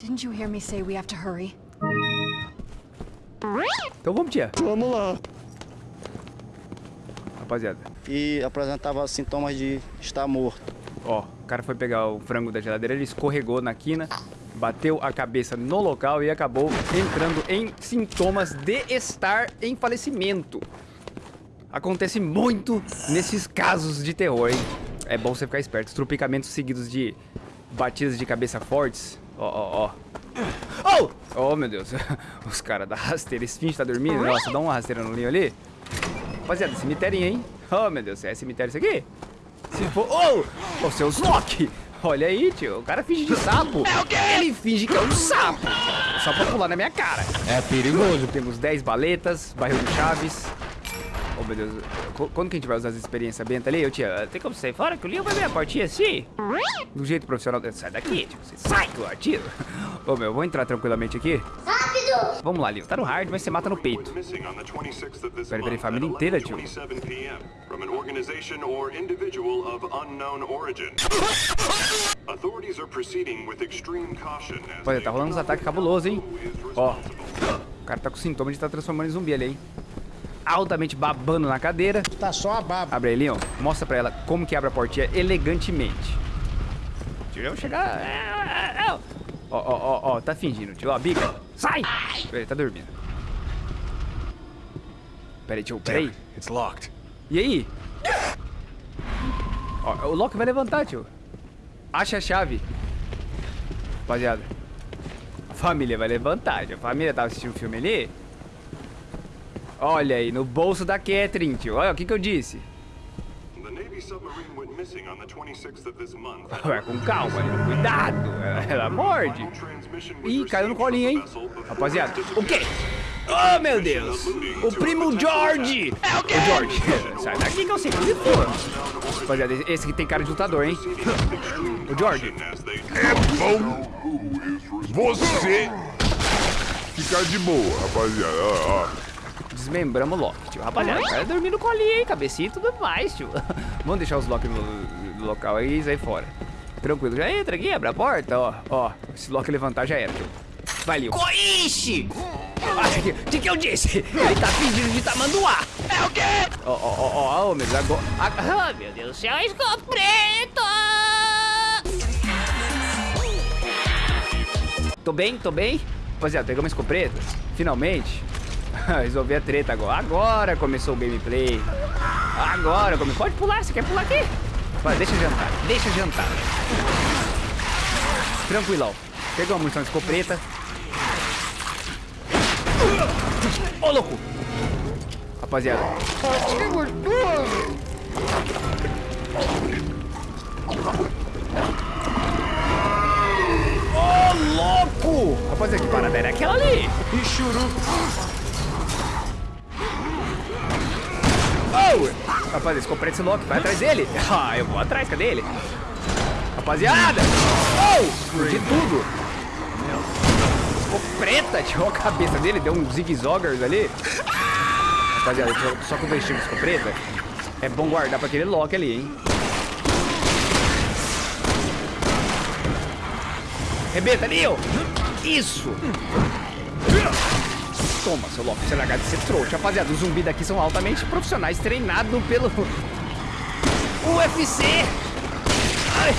Didn't you hear me say we have to hurry? Então vamos, tia. Vamos lá. Rapaziada, E apresentava sintomas de estar morto. ó, o cara foi pegar o frango da geladeira, ele escorregou na quina, bateu a cabeça no local e acabou entrando em sintomas de estar em falecimento. Acontece muito nesses casos de terror, hein? É bom você ficar esperto. Tropicamentos seguidos de batidas de cabeça fortes. Ó, ó, ó. Oh! Oh, meu Deus. Os caras da rasteira. Esse finge tá dormindo. Nossa, dá uma rasteira no linho ali. Rapaziada, cemitério, hein? Oh, meu Deus. É cemitério isso aqui? Se for... Oh! Ô, seus Loki! Olha aí, tio. O cara finge de sapo. Ele finge que é um sapo. Só pra pular na minha cara. É perigoso. Temos 10 baletas, barril de chaves. Oh, meu Deus. Qu- Quando que a gente vai usar as experiências benta ali? Eu, tia, tem como sair fora que o Leon vai ver a portinha assim? Do jeito profissional. Sai daqui, tio. Você sai do tio. Ô, meu, vou entrar tranquilamente aqui. Rápido! Vamos lá, Leon. Tá no hard, mas você mata no peito. Peraí, peraí, família inteira, tio. From an organization or individual of unknown origin. Authorities are proceeding with extreme caution as Olha, tá rolando uns ataques cabulosos, hein? Ó. O cara tá com sintoma de estar transformando em zumbi ali, hein? Altamente babando na cadeira. Tá só a baba. Abre aí, Leon. Mostra pra ela como que abre a portinha elegantemente. Vou chegar... é, é, é. Ó, ó, ó, ó. Tá fingindo, tio. Ó, bica. Sai! Ele tá dormindo. Pera aí, tio. Pera aí. It's locked. E aí? Ó, o Loki vai levantar, tio. Acha a chave. Rapaziada. A família vai levantar. tio. A família tava assistindo o filme ali. Olha aí, no bolso da Catherine, tio. Olha, o que que eu disse? The Navy submarine went missing on the 26th of this month. Ué, com calma. Cuidado. Ela, morde. Ih, caiu no colinho, hein? Rapaziada, o quê? Oh, meu Deus! O primo George! É o quê? O George, sai daqui que eu sei onde for. Rapaziada, esse aqui tem cara de lutador, hein? O George. as they Você ficar de boa, rapaziada. Ó, ó. Desmembramos o Loki, tio. Rapaziada, o cara dormindo no colinho, hein? Cabecinha e tudo mais, tio. Vamos deixar os Loki no, local aí e sair fora. Tranquilo, já entra aqui, abre a porta, ó. Ó, se Loki levantar já era, tio. Vai, Leo. Coiche! O que que eu disse? Ele tá fingindo de tamanduá. É o quê? Ó, ó, ó, ó, ó, meu Deus, agora... Ah, meu Deus do céu, escopo preto! Tô bem, tô bem. Rapaziada, pegamos escopeta. Finalmente. Resolvi a treta agora. Agora começou o gameplay. Agora começou. Pode pular, você quer pular aqui? Deixa jantar, deixa jantar. Tranquilão. Pegou a munição de escopeta. Ô, louco! Rapaziada. Ô, louco! Rapaziada, que parada era aquela ali? Oh! Rapaziada, escopeta esse louco, vai atrás dele. Ah, eu vou atrás, cadê ele? Rapaziada! Oh! Tudo! Ficou preta, tirou a cabeça dele, deu um zigue-zoggers ali. Rapaziada, só, com o vestido ficou preta. É bom guardar pra aquele Loki ali, hein? Rebenta, Neo! Isso! Toma, seu Loki, você largar de ser trouxa. Rapaziada, os zumbis daqui são altamente profissionais, treinados pelo UFC! Ai.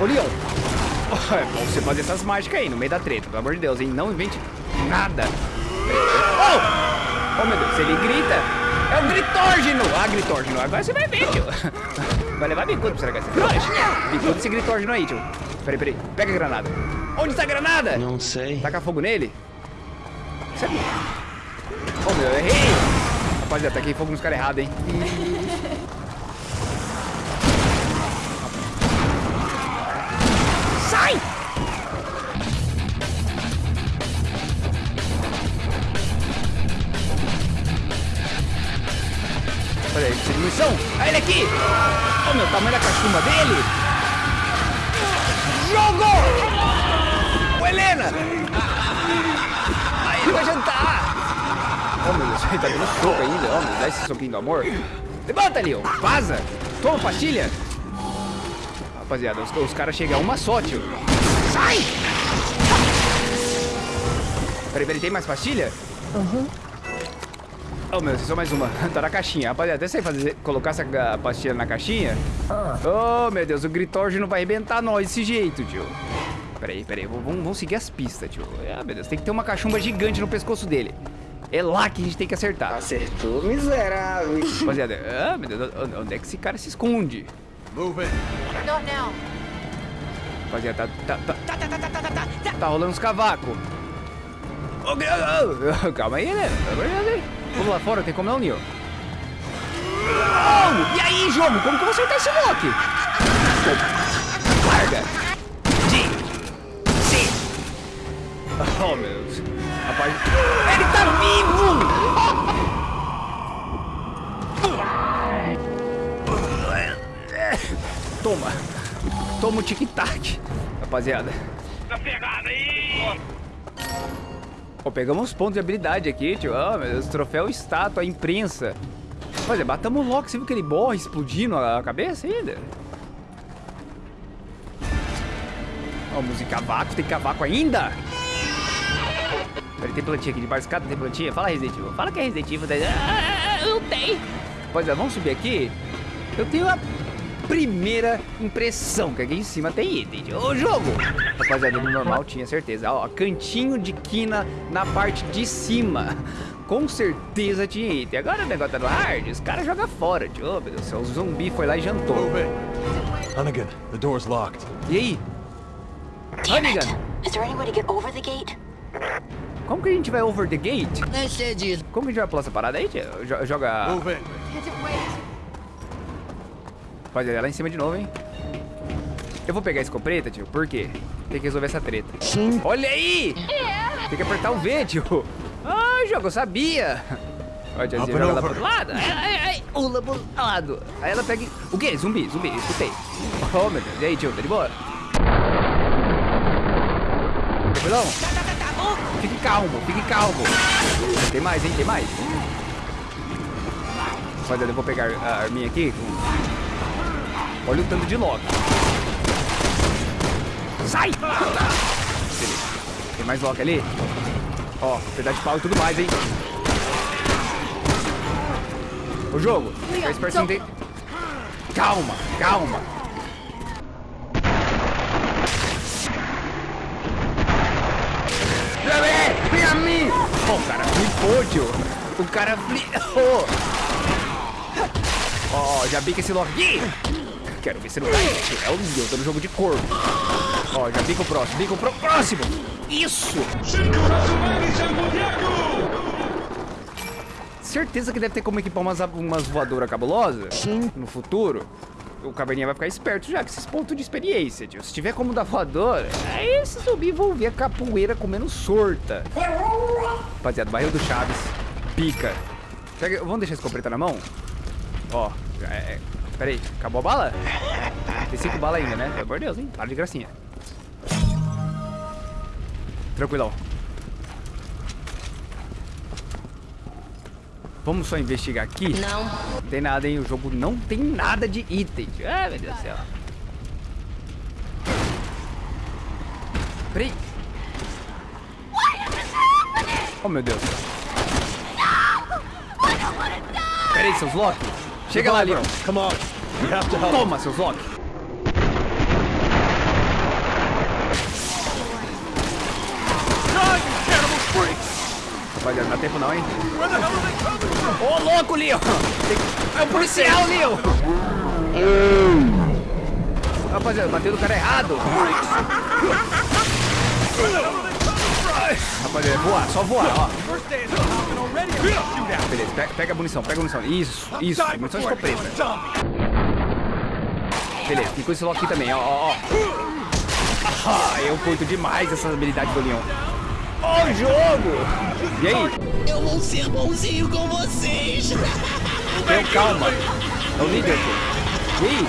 Ô, Leon! É bom você fazer essas mágicas aí, no meio da treta, pelo amor de Deus, hein? Não invente nada. Oh! Oh, meu Deus, ele grita! É o gritógeno! Ah, gritógeno, agora você vai ver, tio. Vai levar bicudo pra você esse. Bicudo desse gritógeno aí, tio. Peraí, peraí. Pega a granada. Onde está a granada? Não sei. Taca fogo nele? Você... Oh, meu, eu errei! Rapaziada, taquei fogo nos caras errados, hein? Sai! Olha aí, precisa de munição! Olha ele aqui! Olha o meu tamanho da cachumba dele! Jogou! Helena! Aí ele vai jantar! Oh, meu Deus, ele tá dando soco ainda. Oh, meu, dá esse soquinho do amor. Levanta, Leon! Vaza! Toma pastilha! Rapaziada, os, os caras chegam a uma só, tio. Sai! Peraí, peraí, tem mais pastilha? Uhum. Oh, meu, só mais uma. tá na caixinha. Rapaziada, até sei fazer, colocar essa pastilha na caixinha. Oh, meu Deus, o Gritorge não vai arrebentar nós desse jeito, tio. Peraí, peraí, vamos, vamos seguir as pistas, tio. Ah, meu Deus, tem que ter uma cachumba gigante no pescoço dele. É lá que a gente tem que acertar. Acertou, miserável. Rapaziada, ah, meu Deus, onde é que esse cara se esconde? Not now. Rapaziada, tá, tá, tá, tá, tá, tá, tá, tá, tá, tá rolando uns cavacos. Ô, Gri- ô, ô, Calma aí, né? Vamos lá fora, tem como não, Neo? Oh, e aí, jogo? Como que eu vou acertar esse lock? Larga. Oh, meu Deus. Rapaz, ele tá vivo! Toma. Toma o tic-tac, rapaziada. Ó, pegamos uns pontos de habilidade aqui, tio. Ah, meu Deus, troféu estátua, imprensa. Olha, batamos o Loki, você viu que ele morre explodindo a cabeça ainda? Ó, música cavaco, tem cavaco ainda? Peraí, tem plantinha aqui debaixo da escada, tem plantinha? Fala Resident Evil, fala que é Resident Evil. daí- Ah, não tem. Pois é, vamos subir aqui. Eu tenho a primeira impressão que aqui em cima tem item. Ô, jogo! Rapaziada, no normal tinha certeza. Ó, cantinho de quina na parte de cima. Com certeza tinha item. Agora o negócio tá no hard, os caras jogam fora, tio. Ô, meu Deus do céu, o zumbi foi lá e jantou. Hunnigan, the door's locked. E aí? Hannigan, Is there any way to get over the gate? Como que a gente vai over the gate? É cedido. Como que a gente vai pular essa parada aí, tio? Jo- Joga... Wait? Rapaziada, é lá em cima de novo, hein? Eu vou pegar a escopeta, tio, por quê? Tem que resolver essa treta. Sim. Olha aí! Tem que apertar o V, tio. Ah, jogo, eu sabia. Olha tiazinha joga lá over. pro lado. Ai, ai, ai, pula pro lado. Aí ela pega... O quê? Zumbi, zumbi, escutei. Oh, meu Deus. E aí, tio, tá de boa? Tranquilão? Fique calmo, fique calmo. Tem mais, hein? Tem mais. Rapaziada, eu vou pegar a arminha aqui. Olha o tanto de Loki. Sai! Beleza. Tem mais Loki ali? Ó, pedaço de pau e tudo mais, hein? O jogo. Fica esperto. Calma, calma. Mim! Ó, o cara flipou, tio. O cara flipou. Ó, já bica esse Loki. Quero ver se não cai. tio. É o tô no jogo de corpo. Ó, já bica o próximo, bica o pro- próximo. Isso! Certeza que deve ter como equipar umas, umas voadoras cabulosas Sim. no futuro. O caverninha vai ficar esperto já, com esses pontos de experiência, tio. Se tiver como dar voadora, aí esses zumbis vão ver a capoeira comendo sorta. Rapaziada, barril do Chaves. Pica. Pega, vamos deixar a escopeta na mão? Ó, é, é, pera aí, acabou a bala? Tem cinco balas ainda, né? Pelo amor de Deus, hein? Para de gracinha. Tranquilão. Vamos só investigar aqui? Não. Não tem nada, hein? O jogo não tem nada de item. Ah, meu Deus do céu. Peraí. Oh, meu Deus. Peraí, seus Loki. Chega lá, Leon. Come on. We have to help. Toma, seus Loki. Rapaziada, não dá tempo não, hein? Ô, louco, Leon! É o policial, Leon! Rapaziada, bateu no cara errado! Rapaziada, é voar, só voar, ó. Beleza, pega, pega a munição, pega a munição. Isso, isso, munição de escopeta. Beleza, tem coisa aqui também, ó, ó, ó. Ah, eu curto demais essas habilidades do Leon. O jogo! E aí? Eu vou ser bonzinho com vocês. Tenham calma. É o líder, pô. E aí?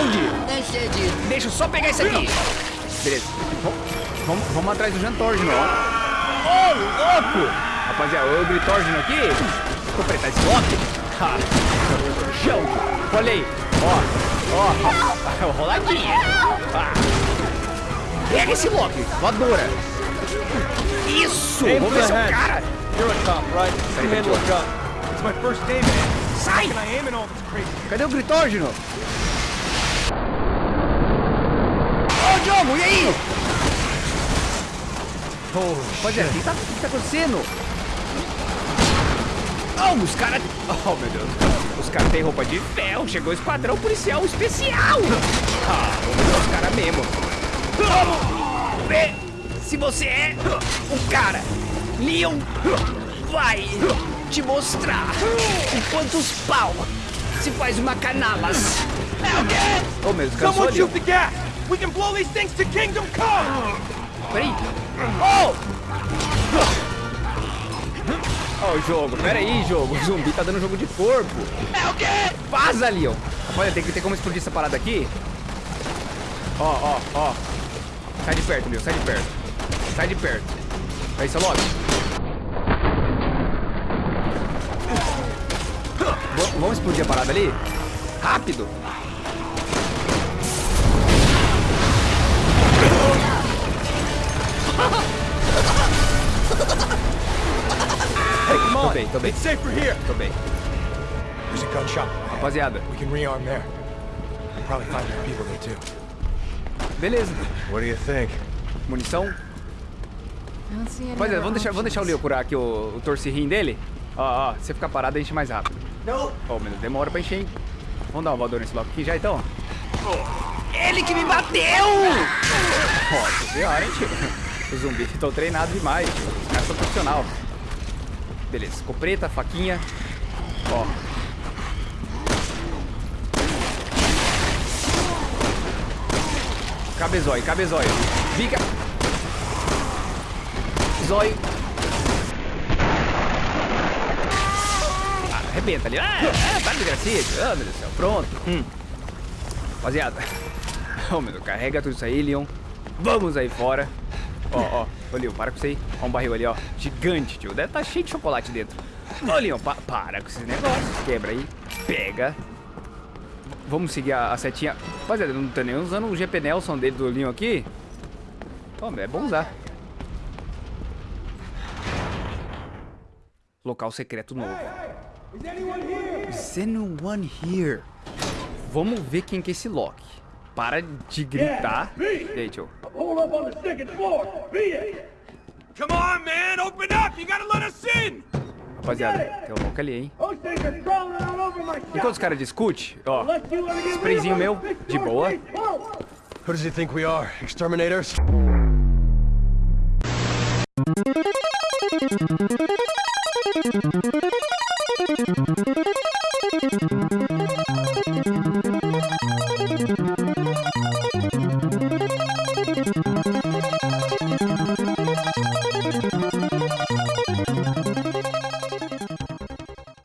Onde? É. Deixa eu só pegar isso aqui. Beleza. Vamos, atrás do Jantorgino, ó. Ô, louco! Rapaziada, o Gritorgino aqui. Vou apertar esse bloco. Ha. Chão. Olha aí. Ó, ó, roladinha. Ah. Pega esse Loki, voadora. Isso, Aim vamos ver se é o cara. You're a cop, right? You handle a gun. It's my first day, man. Sai! Can I aim and all this crazy? Cadê o novo? Ô, Diogo, e aí? Holy Rapaziada, o que tá, o que tá acontecendo? Oh, os caras... Oh, meu Deus. Os caras têm roupa de ferro. Chegou o esquadrão policial especial. Ah, os caras mesmo. Vamos se você é o cara. Leon vai te mostrar o quantos pau se faz uma canalas. É o quê? Oh, meu Deus, cansou Someone shoot the gas! We can blow these things to Kingdom Come! Peraí. Oh! Ó o jogo, peraí, jogo. O zumbi tá dando jogo de corpo. É o quê? Vaza, Leon. Olha, tem que ter como explodir essa parada aqui. Ó, ó, ó. Sai de perto, Leon, sai de perto. Sai de perto. Aí, seu Loki. V- Vamos explodir a parada ali? Rápido. Hey, come Tô on! bem, tô bem, It's safer here! tô bem. There's a gun shop. Rapaziada, We can rearm there. We'll probably find people there too. beleza. What do you think? Munição. I don't see any Rapaziada, other vamos deixar, vamos deixar o. Leo curar aqui o, o torcirrim dele. Ó, ó, se você ficar parado, enche mais rápido. Não. Ó, meu Deus, demora pra encher, hein? Vamos dar uma voadora nesse bloco aqui já, então? Ele que me bateu! Nossa senhora, hein, tio? Os zumbis estão treinados demais, tio. Os caras são profissional. Beleza, escopeta, faquinha. Ó. Cabe zóio, cabe zóio. Fica. Zóio. Ah, arrebenta ali. Ah, ah, para de gracinha. Ah, meu Deus do céu. Pronto. Hum. Rapaziada. Oh, meu Deus. Carrega tudo isso aí, Leon. Vamos aí fora. Ó, ó. Ô, Leon, para com isso aí. Ó um barril ali, ó. Gigante, tio. Deve estar cheio de chocolate dentro. Ô, Leon, pa- para com esses negócios. Quebra aí. Pega. Vamos seguir a, a setinha. Rapaziada, não tô nem usando o GP Nelson dele do Leon aqui. Pô, é bom usar. Local secreto novo. Is anyone here? Vamos ver quem que é esse Loki. Para de gritar. E aí, tio? Come on, man! Open up! You gotta let us in! Rapaziada, tem um Loki ali, hein? Enquanto os caras discutem, ó, sprayzinho meu, de boa. Who does he think we are? Exterminators?